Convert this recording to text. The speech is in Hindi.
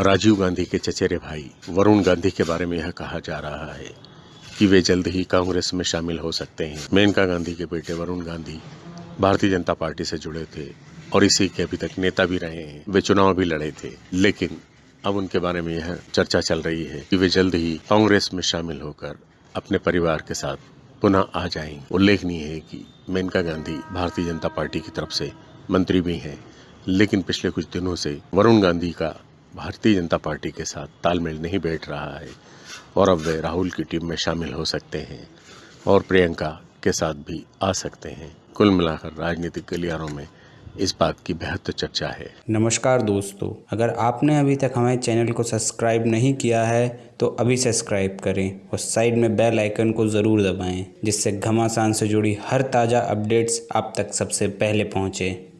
राजीव गांधी के चचेरे भाई वरुण गांधी के बारे में यह कहा जा रहा है कि वे जल्द ही कांग्रेस में शामिल हो सकते हैं। मेनका गांधी के बेटे वरुण गांधी भारतीय जनता पार्टी से जुड़े थे और इसी के अभी तक नेता भी रहे हैं। वे चुनाव भी लड़े थे, लेकिन अब उनके बारे में यह चर्चा चल रही है कि वे जल्द ही कांग्रेस में शामिल होकर अपने परिवार के साथ पुनः आ जाएँगे उल्लेखनीय है कि मेनका गांधी भारतीय जनता पार्टी की तरफ़ से मंत्री भी हैं, लेकिन पिछले कुछ दिनों से वरुण गांधी का भारतीय जनता पार्टी के साथ तालमेल नहीं बैठ रहा है और अब वे राहुल की टीम में शामिल हो सकते हैं और प्रियंका के साथ भी आ सकते हैं। कुल मिलाकर राजनीतिक गलियारों में इस बात की बेहद चर्चा है। नमस्कार दोस्तों, अगर आपने अभी तक हमारे चैनल को सब्सक्राइब नहीं किया है तो अभी सब्सक्राइब करें और साइड में बेल आइकन को ज़रूर दबाएँ, जिससे घमासान से जुड़ी हर ताज़ा अपडेट्स आप तक सबसे पहले पहुँचें।